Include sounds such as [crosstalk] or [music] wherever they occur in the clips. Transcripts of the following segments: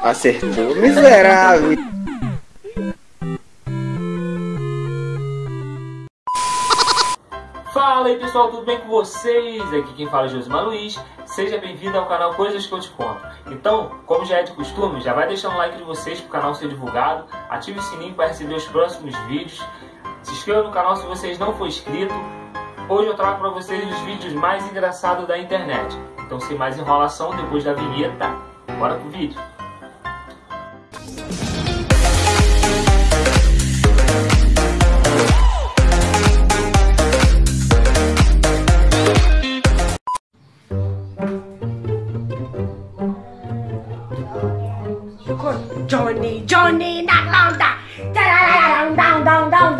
Acertou, miserável. Fala aí pessoal, tudo bem com vocês? Aqui quem fala é Josimar Luiz. Seja bem-vindo ao canal Coisas que eu te conto. Então, como já é de costume, já vai deixando o like de vocês para o canal ser divulgado, ative o sininho para receber os próximos vídeos, se inscreva no canal se vocês não for inscrito. Hoje eu trago para vocês os vídeos mais engraçados da internet. Então, sem mais enrolação, depois da vinheta, bora pro vídeo.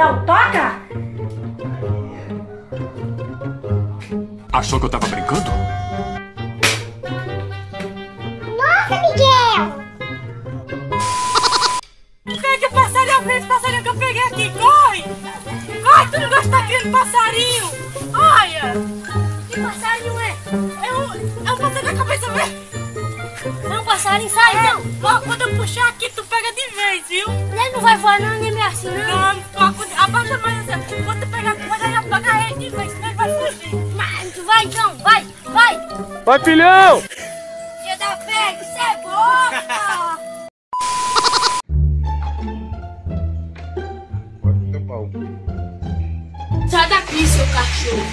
Dão. Toca! Achou que eu tava brincando? Nossa, Miguel! Pega o passarinho, vem passarinho que eu peguei aqui. Corre! Corre, tu não gosta daquele passarinho. Olha! Que passarinho é? É um, é um passarinho da cabeça verde. É um passarinho, sai! Ó, quando eu puxar aqui, tu pega de vez, viu? Ele não vai voar não, nem me assim não. Não, quando- abaixa mais assim. Quando tu pegar, tu vai dar apagar ele de vez, senão ele vai fugir. Mas tu vai então, vai, vai! Vai, filhão! Filha da pega, isso é boca! Sai daqui, seu cachorro!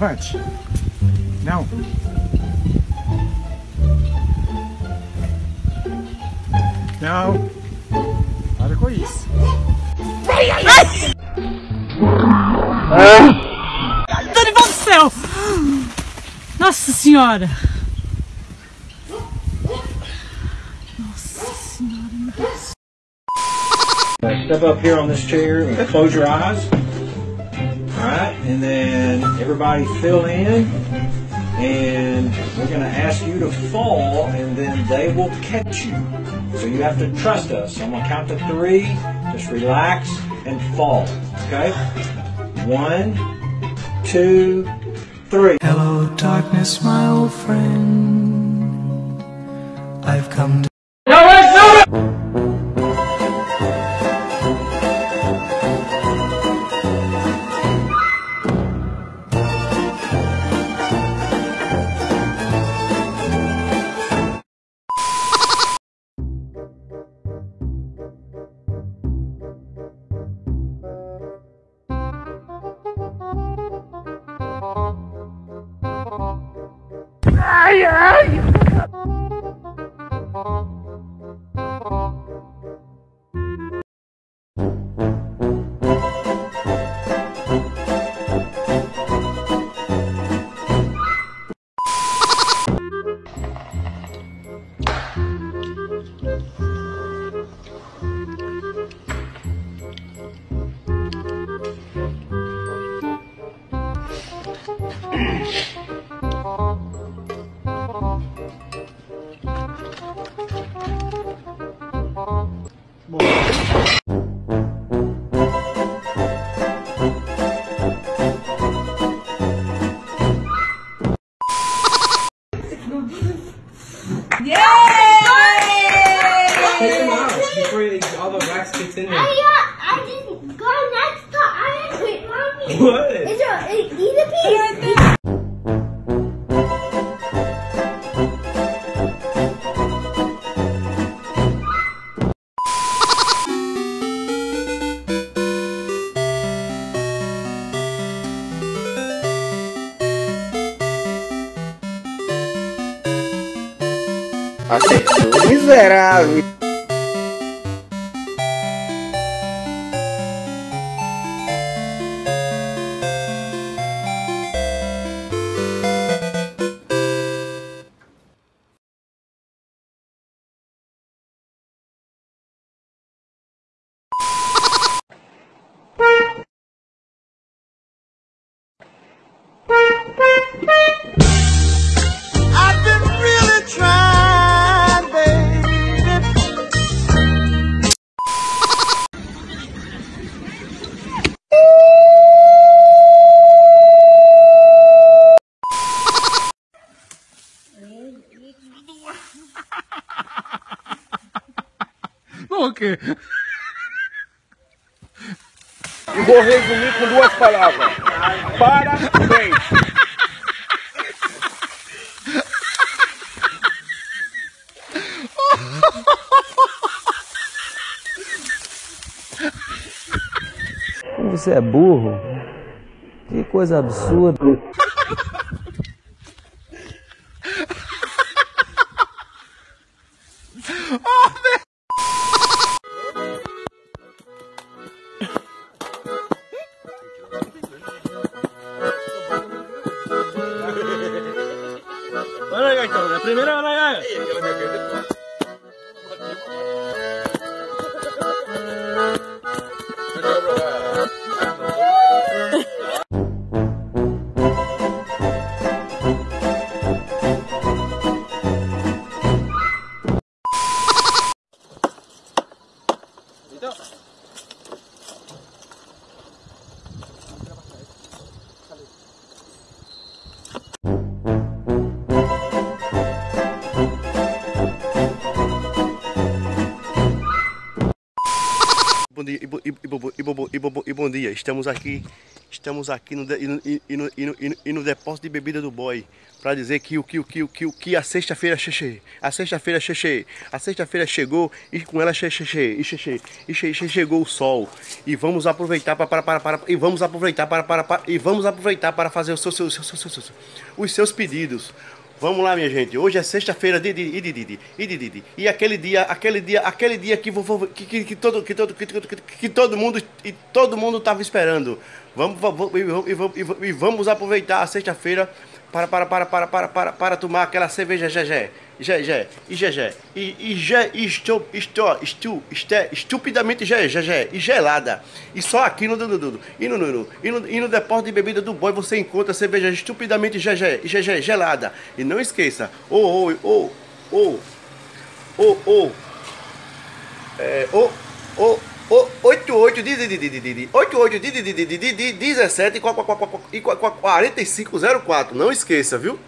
Chavante. Não. Não. Para com isso. Dorival do céu! Nossa senhora! Step up here on this chair and close your eyes. All right, and then everybody fill in. And we're going to ask you to fall, and then they will catch you. So you have to trust us. So I'm going to count to three. Just relax and fall. Okay? One, two, three. Hello, darkness, my old friend. I've come to. Hey! Yeah! Achei miserável. palavra. Parabéns. Você é burro? Que coisa absurda. oh, e, bo- e, bo- e, bo- e, bo- bo- bom dia. Estamos aqui, estamos aqui no, e e, no, e no, e no- depósito de bebida do boy para dizer que o que o que o que o que a sexta-feira cheche, a sexta-feira cheche, a sexta-feira chegou e com ela cheche e cheche, e che- che- chegou o sol e vamos aproveitar para para para, para e vamos aproveitar para, para, para e vamos aproveitar para fazer os seus, seus, seus, seus, seus- os seus pedidos. Vamos lá, minha gente. Hoje é sexta-feira de e de de e E aquele dia, aquele dia, aquele dia que que, que, que todo que todo que, que, todo mundo e todo mundo estava esperando. Vamos, vamos, e, vamos e vamos aproveitar a sexta-feira para para para para para para para tomar aquela cerveja Gegé. Gegé, e Gegé, e e e estou estou estou este- estupidamente ge- Gegé e gelada. E só aqui no Dudu e no, no, e no e no depósito de bebida do boy você encontra cerveja estupidamente Gegé e gelada. E não esqueça, ô ô ô ô ô ô é, ô ô 88 88 17 e 4504. Não esqueça, viu?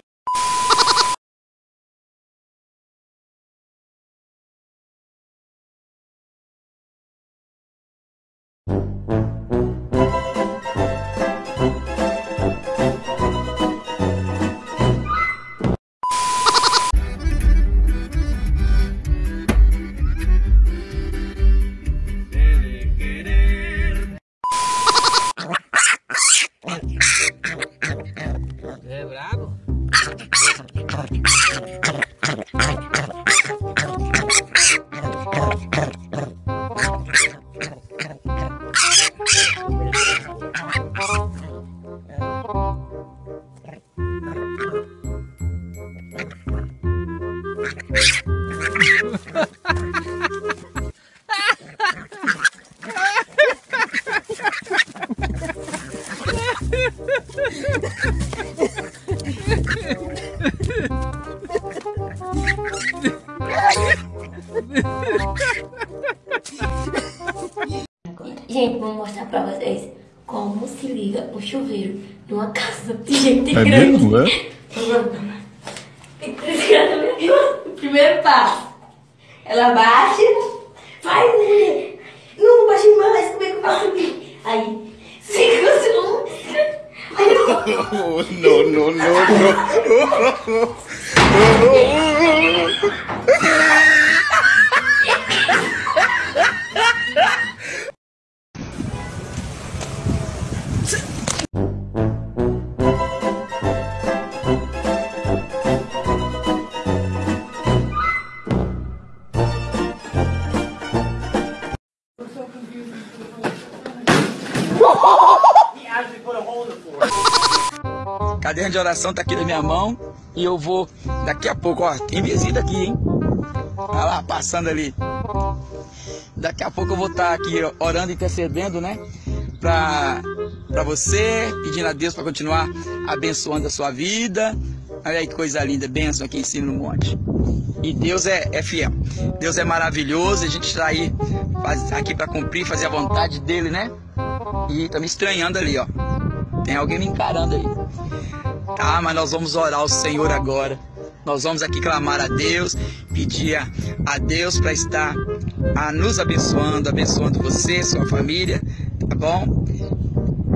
Gente, vou mostrar pra vocês como se liga o chuveiro numa casa de gente É grande. mesmo, é? Tem que desligar. Primeiro passo. Ela baixa, vai, mulher. Não baixa mais, como é que eu faço aqui? Aí. Aí, No, no, no, no. [laughs] de oração tá aqui na minha mão e eu vou daqui a pouco, ó, tem visita aqui, hein? Olha lá, passando ali. Daqui a pouco eu vou estar aqui orando, intercedendo, né? Pra, pra você, pedindo a Deus para continuar abençoando a sua vida. Olha aí que coisa linda, bênção aqui em cima no monte. E Deus é, é fiel. Deus é maravilhoso. A gente está aí faz, aqui para cumprir, fazer a vontade dele, né? E tá me estranhando ali, ó. Tem alguém me encarando aí. Tá, mas nós vamos orar ao Senhor agora. Nós vamos aqui clamar a Deus, pedir a Deus para estar a nos abençoando, abençoando você, sua família, tá bom?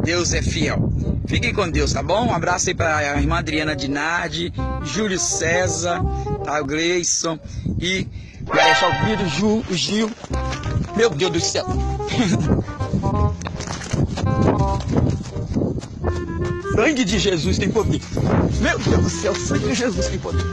Deus é fiel. Fiquem com Deus, tá bom? Um abraço aí para a irmã Adriana Dinardi, Júlio César, tá? O Gleison e Ju, o Gil. Meu Deus do céu. [laughs] sangue de Jesus tem poder. Meu Deus do céu, sangue de Jesus tem poder.